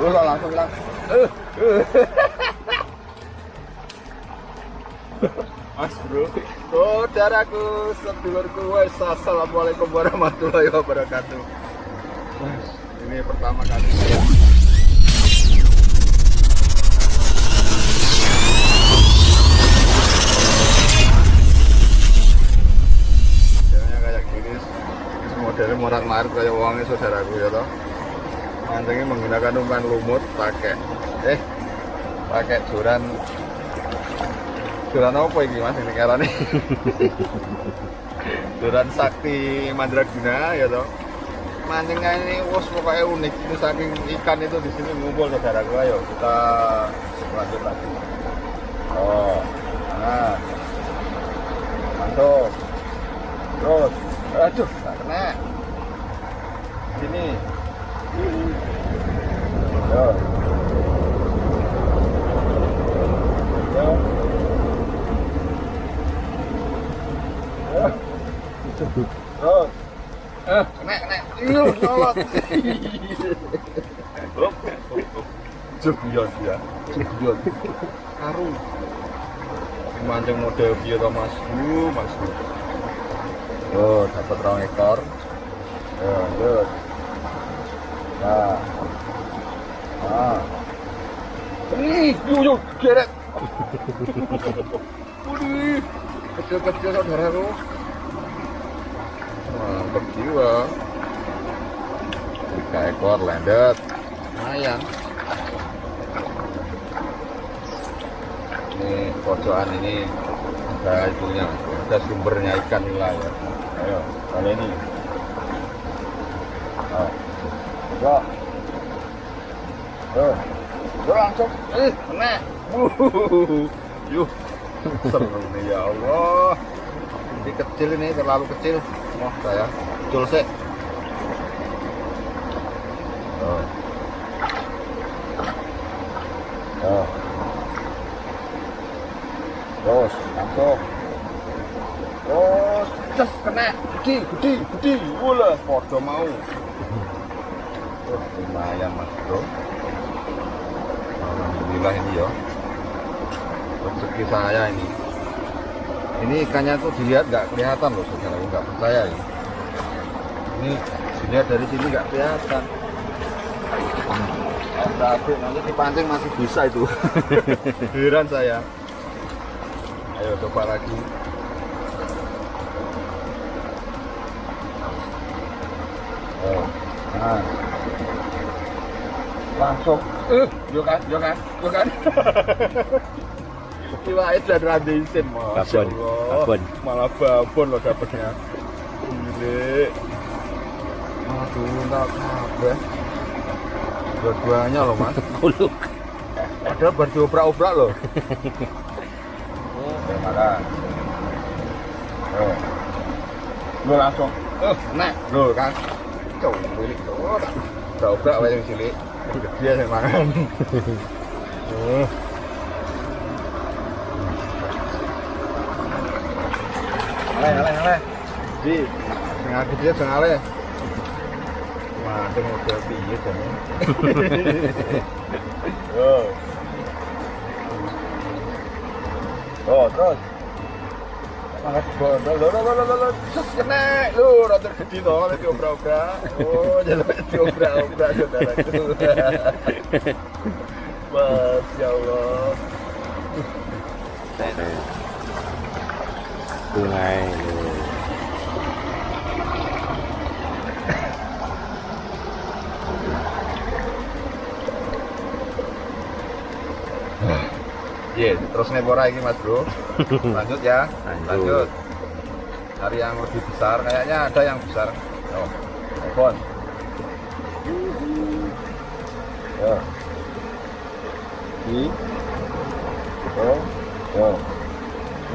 Kok langsung lang. Eh, eh. Mas bro, saudaraku, sedulurku, wes assalamualaikum warahmatullahi wabarakatuh. Mas, ini pertama kali saya Modelnya kayak gini, marit kayak uangnya saudaraku ya toh. Mancingnya menggunakan umpan lumut pakai eh pakai joran. Joran apa ini mas ini karena joran sakti mandraguna ya toh. Mancingnya ini wos pokoknya unik. Ini saking ikan itu di sini ngumpul saudaraku ayo kita lanjut lagi. Oh nah. Masuk terus aduh tak kena. Sini Yo. Yo. Yo. Terus. Eh. Mancing model to Mas? Uh, Mas. Oh, dapat rong ekor. Ya, lanjut. Nah. Ah. Ih, yuk, yuk, geret. Waduh, kecil-kecil saudaraku. Mantap jiwa. Tiga ekor landet. Lumayan. Ini pojokan ini ada itunya, ada sumbernya ikan nila ya. Ayo, kali ini. Oh. Yo. Yo. Yo langsung. Eh, kena. Yuh. Seru nih ya Allah. Ini kecil ini terlalu kecil. Wah, saya cul sih. Oh. Oh. Terus langsung. Terus, just kena. Gede, gede, gede. Wala, podo mau. Lumayan mas bro. Alhamdulillah ini ya. Rezeki saya ini. Ini ikannya tuh dilihat nggak kelihatan loh saudara, nggak percaya ini. Ini dilihat dari sini nggak kelihatan. Tapi nanti dipancing masih bisa itu. Heran saya. Ayo coba lagi. Oh, nah. Langsung. Eh, yo kan, yo kan, yo kan. Kiwae dan randisin, Mas. Babon, babon. Malah babon loh dapetnya. Gile. Aduh, enggak kabeh. Dua-duanya loh, Mas. Kuluk. Padahal baru diobrak-obrak loh. Oke, makan. Oh. Lu langsung. Eh, nek. Lu kan. Cuk, ini. Tak obrak wae yang cilik. Gede sing mangan. Oh. Ale, ale, ale. Di, setengah gede setengah ale. Madeng udah piye. Oh. Oh, terus. Mangkat bondol, lo lo lo lo lo, sus kena, lu rotor gede toh, lagi obrak-obrak. Oh, jalan diobrak-obrak saudaraku. Masya Allah. Sungai. Iya, terus nebora ini mas bro. Lanjut ya, Lanjut. lanjut. Cari yang lebih besar, kayaknya ada yang besar. Oh, telepon. Ya. Di. Oh, oh.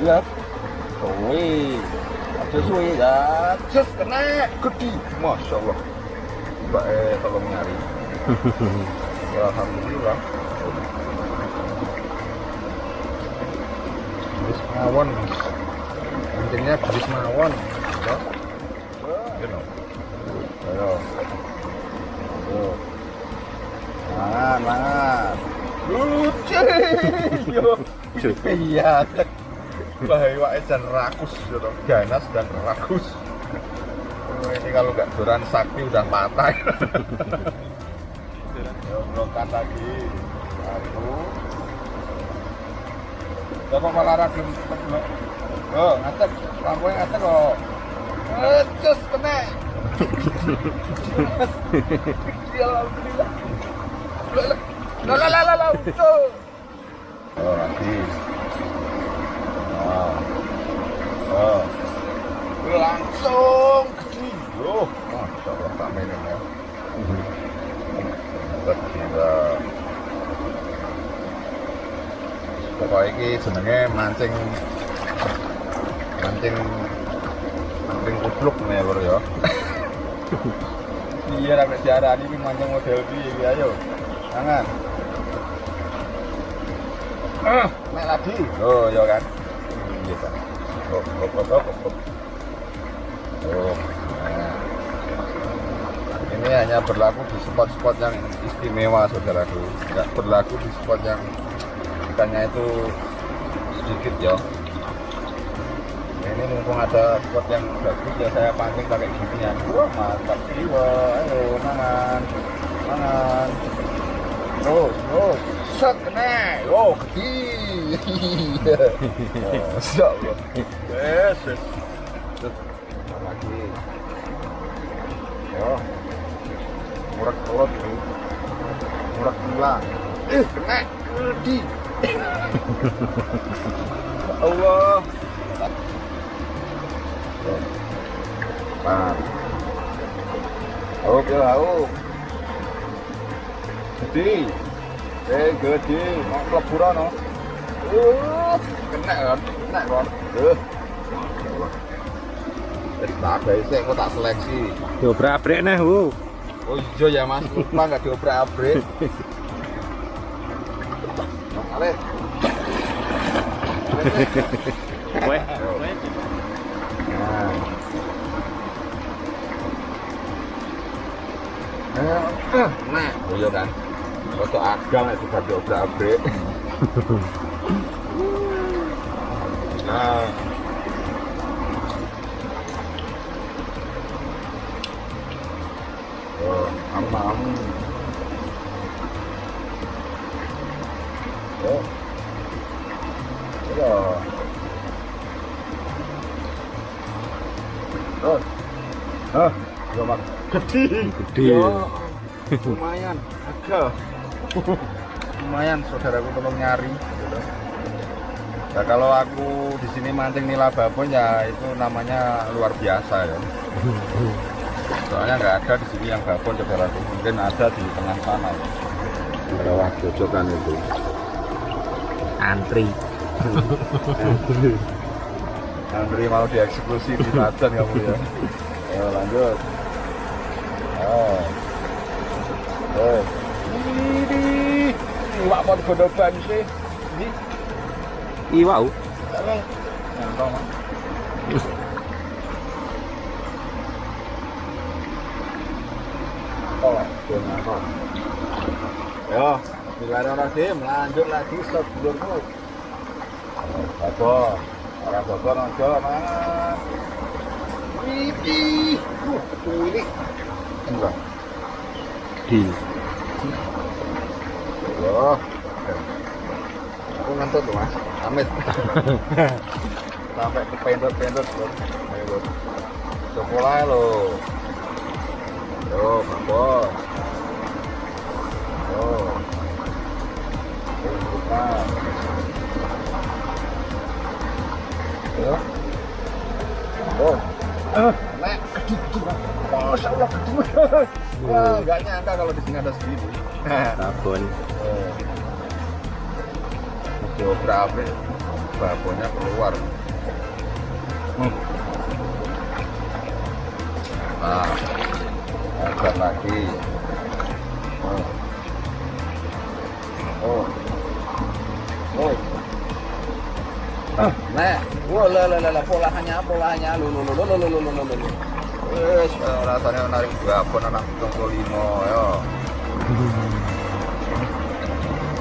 Lihat. Wih. Ada suwi ya. Just kena gede. Masya Allah. Mbak eh tolong nyari. Alhamdulillah. Bis mawon. Intinya bis mawon. Ya. You. Ayo. Ayo. Mangan. Yo. Iya. Bahaya dan rakus gitu. Ganas dan rakus. Ini kalau nggak duran sakti udah patah. Blokan lagi. Satu. Lah kok malah. Oh, ngatek. Lampu ngatek kok. Terus kena. Ya, Alhamdulillah. Lah lah lah lah lah. Oh, nanti. Ah. Ah. Oh. Oh. Langsung oh, oh, masyaallah tak main ya. Terkira Pokoknya ini jenenge mancing mancing mancing kupluk nih ya bro ya. Iya sampai diarani ini mancing model piye ayo. Tangan. Ah, naik lagi. Oh, ya kan. Iya kan. Oh, oh, oh, oh, oh. Oh, nah. Ini hanya berlaku di spot-spot yang istimewa, saudaraku. Nggak berlaku di spot yang ikannya itu sedikit ya. Ini mumpung ada spot yang bagus ya saya pancing pakai ginian. Wah mantap jiwa. Ayo mangan, mangan. Terus, terus. Set kena. Oh gede. Masya Allah. Yes. Terus, lagi. Yo. Murak telur ini. Murak gila. Eh, kena. Di. Allah. Nah. Oke lah, oh. Gede. Eh, gede. Mau keleburan, no. Uh, kena kan? Kena kan? Uh. Tak ada sih, aku tak seleksi. Diobrak-abrik nah, wow. Oh iya ya mas, lupa nggak diobrak-abrik. Ale. quét quét Nah, boleh kan? Untuk akal itu tadi udah update. Nah. Oh, amam. Oh. Iya. Oh. Ah, ya mak. Gede. Gede. Ya, lumayan. Agak. lumayan saudaraku tolong nyari gitu. Nah, kalau aku di sini mancing nila babon ya itu namanya luar biasa ya. Soalnya nggak ada di sini yang babon saudaraku. Mungkin ada di tengah sana ya. Bawah jojokan itu. Antri. Andri mau dieksekusi di Tadan kamu ya. Ayo lanjut. Oh. Oh. Ini. Wak mau godoban sih. Ini. Tolong. Nyantong. Oh. Yo, Bismillahirrahmanirrahim. Lanjut lagi sedulurmu. Bogor. Orang Bogor ojo, Mas. Iki. tuh ini. Dua. Di. Oh. Aku ngentut tuh Mas. Amit. Sampai kependot-pendot loh. Ayo, Sekolah loh. Yo, Bogor. Yo. Bukan. Oh. Nek, Masya Allah, kedua. Wah, nggak nyangka kalau di sini ada segini. Babon. Oh. Geografi babonnya keluar. Hmm. Nah, agak lagi. Oh. Oh. Oh. Nah, wah lah lah lah polanya polanya lu lu lu lu lu lu lu lu lu. Wes eh, rasanya menarik juga pun anak hitung limo lima yo.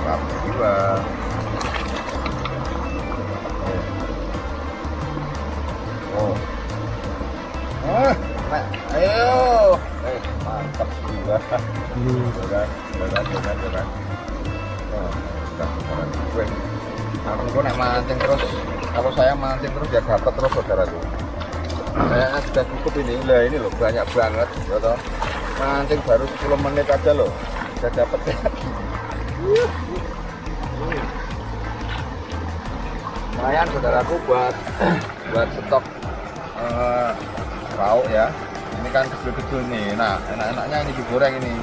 Rapi dua. Oh. Ah, ayo. Eh, mantap juga. Hmm. Sudah, sudah, sudah, sudah. Oh, sudah, sudah, sudah aku gue nek mancing terus. Kalau saya mancing terus ya dapat terus saudaraku. Saya sudah cukup ini. Lah ini loh banyak banget, ya toh. Mancing baru 10 menit aja loh. Sudah dapat lagi. Lumayan saudaraku buat buat stok lauk ya. Ini kan kecil-kecil nih. Nah, enak-enaknya ini digoreng ini.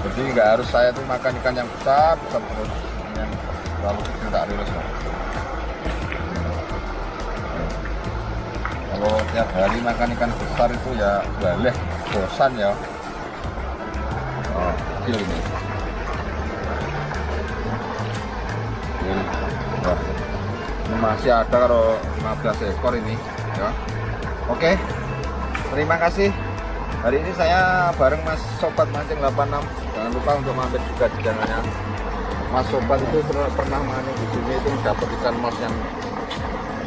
Jadi nggak harus saya tuh makan ikan yang besar, besar terus. Yang terlalu kecil tak rilis Kalau tiap hari makan ikan besar itu ya balik bosan ya. Oh, ini. Ini masih ada kalau 15 ekor ini ya. Oke. Terima kasih. Hari ini saya bareng Mas Sobat Mancing 86. Jangan lupa untuk mampir juga di channelnya. Mas Sobat itu pernah mancing di sini itu dapat ikan mas yang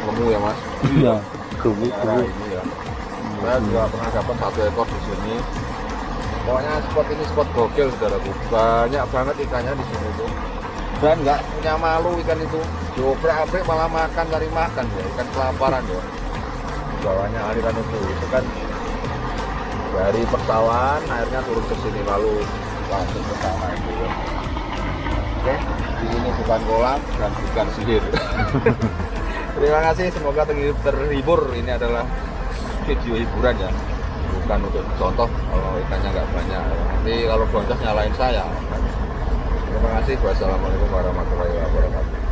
lemu ya Mas. Iya. Kubu kubu. ini ya. Saya juga pernah dapat satu ekor di sini. Pokoknya spot ini spot gokil saudaraku. Banyak banget ikannya di sini tuh. Dan nggak punya malu ikan itu. Diobrak-abrik malah makan cari makan ya. Ikan kelaparan ya. Bawahnya aliran itu. Itu kan dari persawahan airnya turun ke sini lalu langsung ke sana itu ya. Oke, di sini bukan kolam dan bukan sihir. Terima kasih, semoga terhibur. Ini adalah video hiburan ya, bukan untuk contoh kalau ikannya nggak banyak. Nanti kalau boncos nyalain saya. Terima kasih. Wassalamualaikum warahmatullahi wabarakatuh.